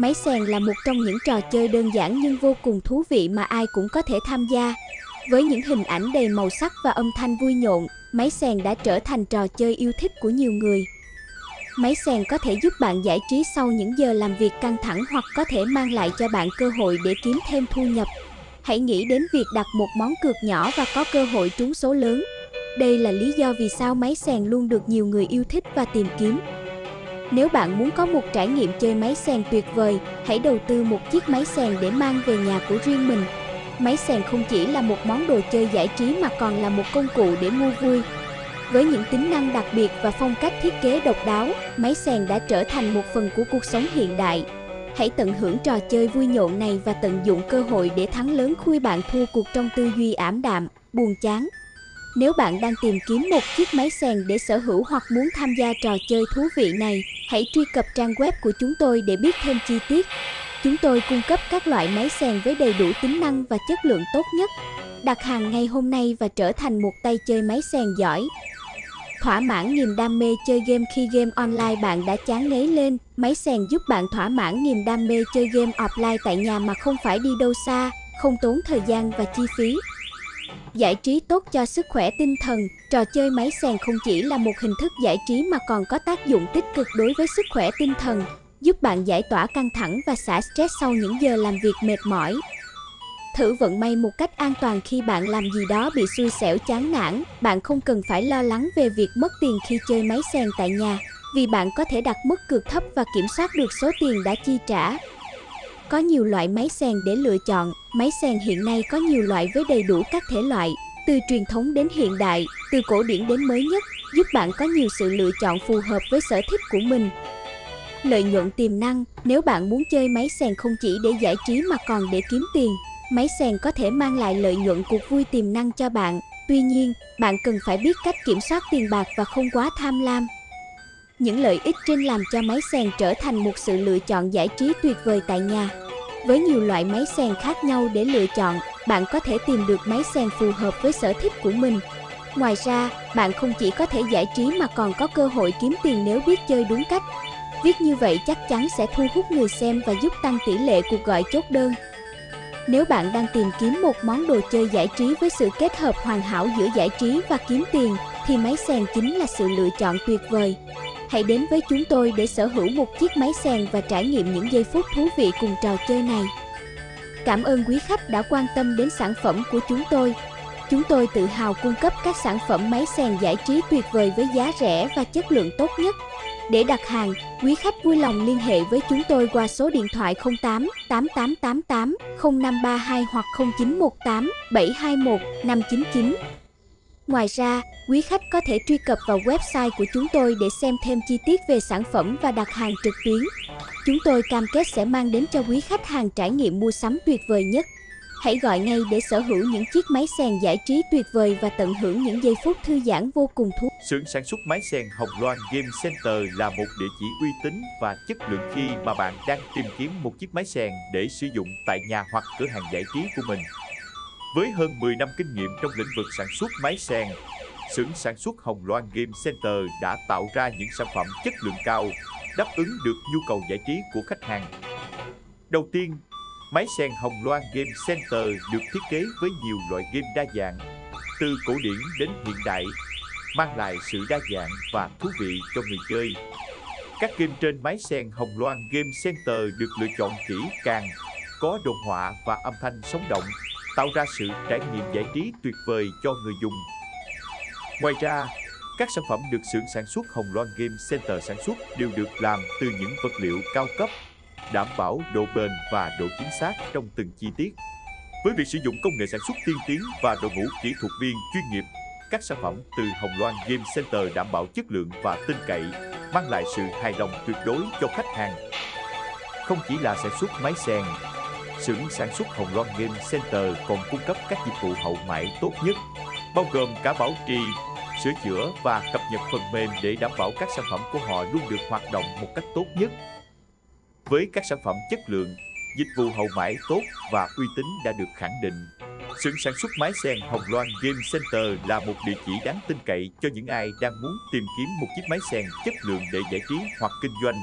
Máy sèn là một trong những trò chơi đơn giản nhưng vô cùng thú vị mà ai cũng có thể tham gia. Với những hình ảnh đầy màu sắc và âm thanh vui nhộn, máy sèn đã trở thành trò chơi yêu thích của nhiều người. Máy sèn có thể giúp bạn giải trí sau những giờ làm việc căng thẳng hoặc có thể mang lại cho bạn cơ hội để kiếm thêm thu nhập. Hãy nghĩ đến việc đặt một món cược nhỏ và có cơ hội trúng số lớn. Đây là lý do vì sao máy sèn luôn được nhiều người yêu thích và tìm kiếm. Nếu bạn muốn có một trải nghiệm chơi máy sèn tuyệt vời, hãy đầu tư một chiếc máy sèn để mang về nhà của riêng mình. Máy sèn không chỉ là một món đồ chơi giải trí mà còn là một công cụ để mua vui. Với những tính năng đặc biệt và phong cách thiết kế độc đáo, máy sèn đã trở thành một phần của cuộc sống hiện đại. Hãy tận hưởng trò chơi vui nhộn này và tận dụng cơ hội để thắng lớn khui bạn thua cuộc trong tư duy ảm đạm, buồn chán. Nếu bạn đang tìm kiếm một chiếc máy sèn để sở hữu hoặc muốn tham gia trò chơi thú vị này, hãy truy cập trang web của chúng tôi để biết thêm chi tiết. Chúng tôi cung cấp các loại máy sèn với đầy đủ tính năng và chất lượng tốt nhất. Đặt hàng ngay hôm nay và trở thành một tay chơi máy sèn giỏi. Thỏa mãn niềm đam mê chơi game khi game online bạn đã chán ngấy lên, máy sèn giúp bạn thỏa mãn niềm đam mê chơi game offline tại nhà mà không phải đi đâu xa, không tốn thời gian và chi phí. Giải trí tốt cho sức khỏe tinh thần, trò chơi máy xèn không chỉ là một hình thức giải trí mà còn có tác dụng tích cực đối với sức khỏe tinh thần, giúp bạn giải tỏa căng thẳng và xả stress sau những giờ làm việc mệt mỏi. Thử vận may một cách an toàn khi bạn làm gì đó bị xui xẻo chán nản, bạn không cần phải lo lắng về việc mất tiền khi chơi máy xèn tại nhà, vì bạn có thể đặt mức cược thấp và kiểm soát được số tiền đã chi trả. Có nhiều loại máy xèn để lựa chọn, máy sen hiện nay có nhiều loại với đầy đủ các thể loại, từ truyền thống đến hiện đại, từ cổ điển đến mới nhất, giúp bạn có nhiều sự lựa chọn phù hợp với sở thích của mình. Lợi nhuận tiềm năng, nếu bạn muốn chơi máy sen không chỉ để giải trí mà còn để kiếm tiền, máy sen có thể mang lại lợi nhuận cuộc vui tiềm năng cho bạn. Tuy nhiên, bạn cần phải biết cách kiểm soát tiền bạc và không quá tham lam. Những lợi ích trên làm cho máy sen trở thành một sự lựa chọn giải trí tuyệt vời tại nhà. Với nhiều loại máy sen khác nhau để lựa chọn, bạn có thể tìm được máy sen phù hợp với sở thích của mình. Ngoài ra, bạn không chỉ có thể giải trí mà còn có cơ hội kiếm tiền nếu biết chơi đúng cách. Viết như vậy chắc chắn sẽ thu hút người xem và giúp tăng tỷ lệ cuộc gọi chốt đơn. Nếu bạn đang tìm kiếm một món đồ chơi giải trí với sự kết hợp hoàn hảo giữa giải trí và kiếm tiền, thì máy sen chính là sự lựa chọn tuyệt vời. Hãy đến với chúng tôi để sở hữu một chiếc máy sèn và trải nghiệm những giây phút thú vị cùng trò chơi này. Cảm ơn quý khách đã quan tâm đến sản phẩm của chúng tôi. Chúng tôi tự hào cung cấp các sản phẩm máy sèn giải trí tuyệt vời với giá rẻ và chất lượng tốt nhất. Để đặt hàng, quý khách vui lòng liên hệ với chúng tôi qua số điện thoại 08 8888 0532 hoặc 0918 721 599. Ngoài ra, quý khách có thể truy cập vào website của chúng tôi để xem thêm chi tiết về sản phẩm và đặt hàng trực tuyến. Chúng tôi cam kết sẽ mang đến cho quý khách hàng trải nghiệm mua sắm tuyệt vời nhất. Hãy gọi ngay để sở hữu những chiếc máy xèn giải trí tuyệt vời và tận hưởng những giây phút thư giãn vô cùng thú. Xưởng sản xuất máy xèn Hồng Loan Game Center là một địa chỉ uy tín và chất lượng khi mà bạn đang tìm kiếm một chiếc máy xèn để sử dụng tại nhà hoặc cửa hàng giải trí của mình. Với hơn 10 năm kinh nghiệm trong lĩnh vực sản xuất máy sen, xưởng sản xuất Hồng Loan Game Center đã tạo ra những sản phẩm chất lượng cao, đáp ứng được nhu cầu giải trí của khách hàng. Đầu tiên, máy sen Hồng Loan Game Center được thiết kế với nhiều loại game đa dạng, từ cổ điển đến hiện đại, mang lại sự đa dạng và thú vị cho người chơi. Các game trên máy sen Hồng Loan Game Center được lựa chọn kỹ càng, có đồ họa và âm thanh sống động tạo ra sự trải nghiệm giải trí tuyệt vời cho người dùng. Ngoài ra, các sản phẩm được xưởng sản xuất Hồng Loan Game Center sản xuất đều được làm từ những vật liệu cao cấp, đảm bảo độ bền và độ chính xác trong từng chi tiết. Với việc sử dụng công nghệ sản xuất tiên tiến và đội ngũ kỹ thuật viên chuyên nghiệp, các sản phẩm từ Hồng Loan Game Center đảm bảo chất lượng và tin cậy, mang lại sự hài lòng tuyệt đối cho khách hàng. Không chỉ là sản xuất máy sèn, xưởng sản xuất Hồng Loan Game Center còn cung cấp các dịch vụ hậu mãi tốt nhất, bao gồm cả bảo trì, sửa chữa và cập nhật phần mềm để đảm bảo các sản phẩm của họ luôn được hoạt động một cách tốt nhất. Với các sản phẩm chất lượng, dịch vụ hậu mãi tốt và uy tín đã được khẳng định. Xưởng sản xuất máy sen Hồng Loan Game Center là một địa chỉ đáng tin cậy cho những ai đang muốn tìm kiếm một chiếc máy sen chất lượng để giải trí hoặc kinh doanh